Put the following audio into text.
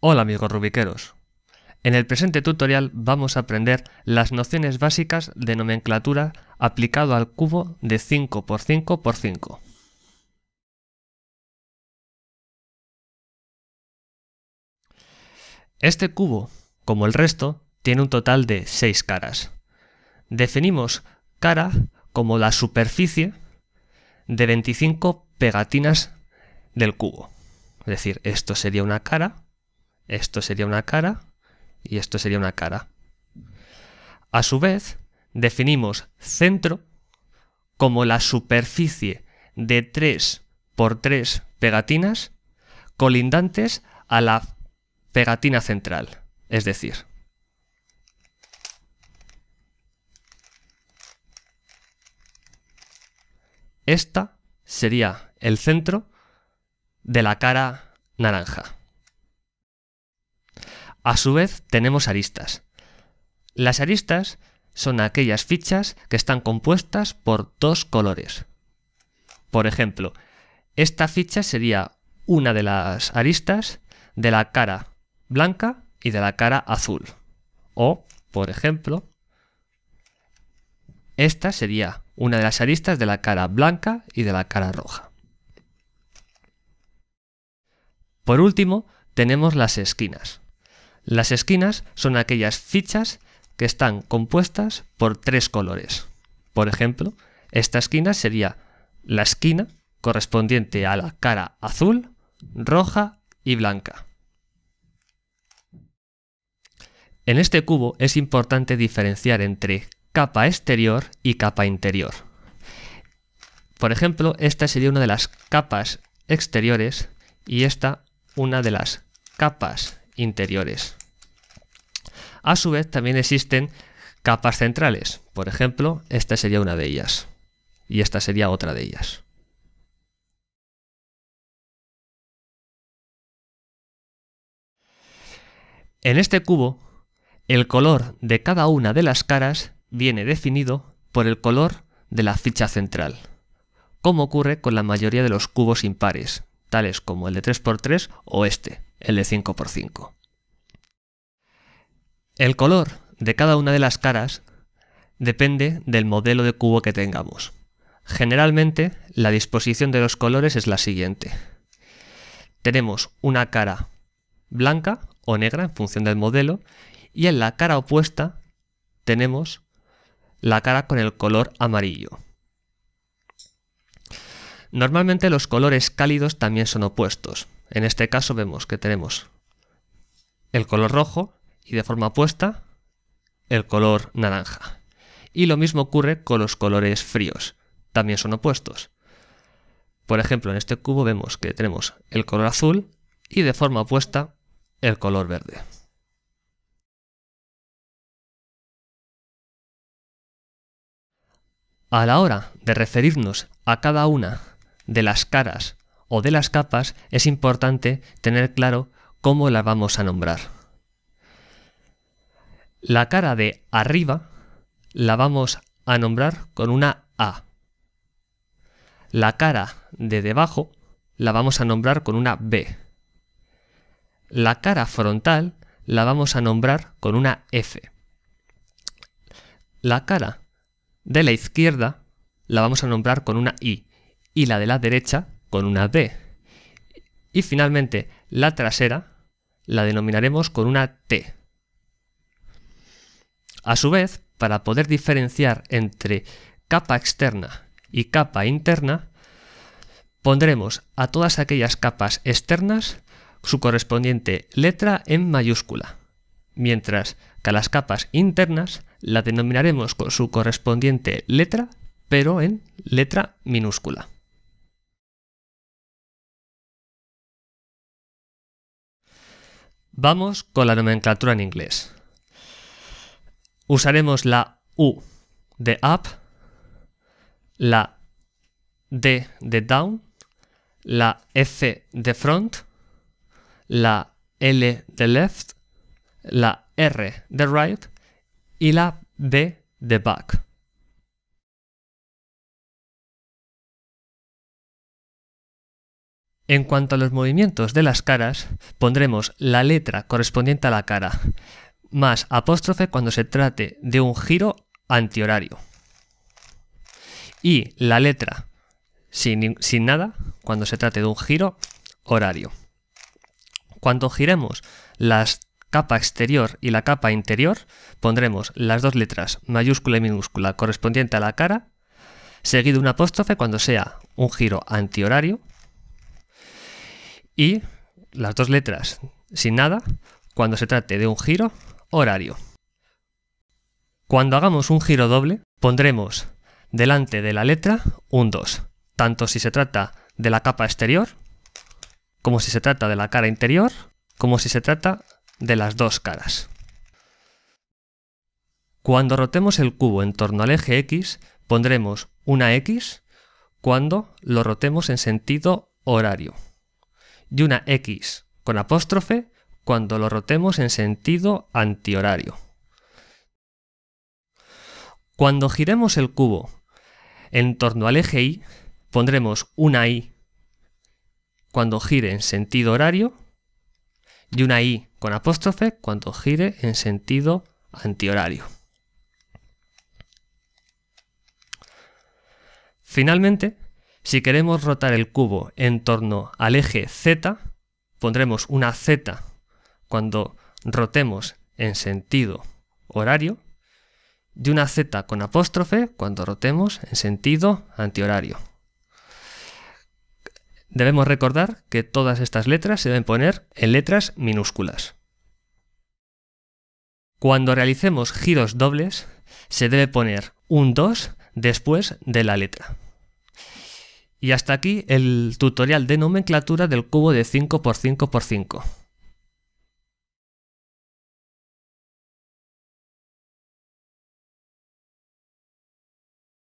Hola amigos rubiqueros. En el presente tutorial vamos a aprender las nociones básicas de nomenclatura aplicado al cubo de 5x5x5. Este cubo, como el resto, tiene un total de 6 caras. Definimos cara como la superficie de 25 pegatinas del cubo. Es decir, esto sería una cara, esto sería una cara y esto sería una cara. A su vez, definimos centro como la superficie de 3 por 3 pegatinas colindantes a la pegatina central. Es decir, esta sería el centro de la cara naranja. A su vez tenemos aristas. Las aristas son aquellas fichas que están compuestas por dos colores. Por ejemplo, esta ficha sería una de las aristas de la cara blanca y de la cara azul. O, por ejemplo, esta sería una de las aristas de la cara blanca y de la cara roja. Por último, tenemos las esquinas. Las esquinas son aquellas fichas que están compuestas por tres colores. Por ejemplo, esta esquina sería la esquina correspondiente a la cara azul, roja y blanca. En este cubo es importante diferenciar entre capa exterior y capa interior. Por ejemplo, esta sería una de las capas exteriores y esta una de las capas interiores. A su vez también existen capas centrales. Por ejemplo, esta sería una de ellas. Y esta sería otra de ellas. En este cubo, el color de cada una de las caras viene definido por el color de la ficha central, como ocurre con la mayoría de los cubos impares, tales como el de 3x3 o este, el de 5x5. El color de cada una de las caras depende del modelo de cubo que tengamos. Generalmente, la disposición de los colores es la siguiente. Tenemos una cara blanca o negra en función del modelo y en la cara opuesta tenemos la cara con el color amarillo. Normalmente los colores cálidos también son opuestos. En este caso vemos que tenemos el color rojo y de forma opuesta el color naranja. Y lo mismo ocurre con los colores fríos, también son opuestos. Por ejemplo, en este cubo vemos que tenemos el color azul y de forma opuesta el color verde. A la hora de referirnos a cada una de las caras o de las capas es importante tener claro cómo las vamos a nombrar. La cara de arriba la vamos a nombrar con una A. La cara de debajo la vamos a nombrar con una B. La cara frontal la vamos a nombrar con una F. La cara de la izquierda la vamos a nombrar con una I y la de la derecha con una D. Y finalmente la trasera la denominaremos con una T. A su vez, para poder diferenciar entre capa externa y capa interna, pondremos a todas aquellas capas externas su correspondiente letra en mayúscula, mientras que a las capas internas la denominaremos con su correspondiente letra, pero en letra minúscula. Vamos con la nomenclatura en inglés. Usaremos la U de up, la D de down, la F de front, la L de left, la R de right y la B de back. En cuanto a los movimientos de las caras, pondremos la letra correspondiente a la cara, más apóstrofe cuando se trate de un giro antihorario. Y la letra sin, sin nada cuando se trate de un giro horario. Cuando giremos la capa exterior y la capa interior, pondremos las dos letras mayúscula y minúscula correspondiente a la cara, seguido un apóstrofe cuando sea un giro antihorario y las dos letras sin nada cuando se trate de un giro horario. Cuando hagamos un giro doble, pondremos delante de la letra un 2, tanto si se trata de la capa exterior, como si se trata de la cara interior, como si se trata de las dos caras. Cuando rotemos el cubo en torno al eje X, pondremos una X cuando lo rotemos en sentido horario y una X con apóstrofe cuando lo rotemos en sentido antihorario. Cuando giremos el cubo en torno al eje Y, pondremos una Y cuando gire en sentido horario y una I con apóstrofe cuando gire en sentido antihorario. Finalmente, si queremos rotar el cubo en torno al eje Z, pondremos una Z cuando rotemos en sentido horario y una Z con apóstrofe cuando rotemos en sentido antihorario. Debemos recordar que todas estas letras se deben poner en letras minúsculas. Cuando realicemos giros dobles, se debe poner un 2 después de la letra. Y hasta aquí el tutorial de nomenclatura del cubo de 5x5x5.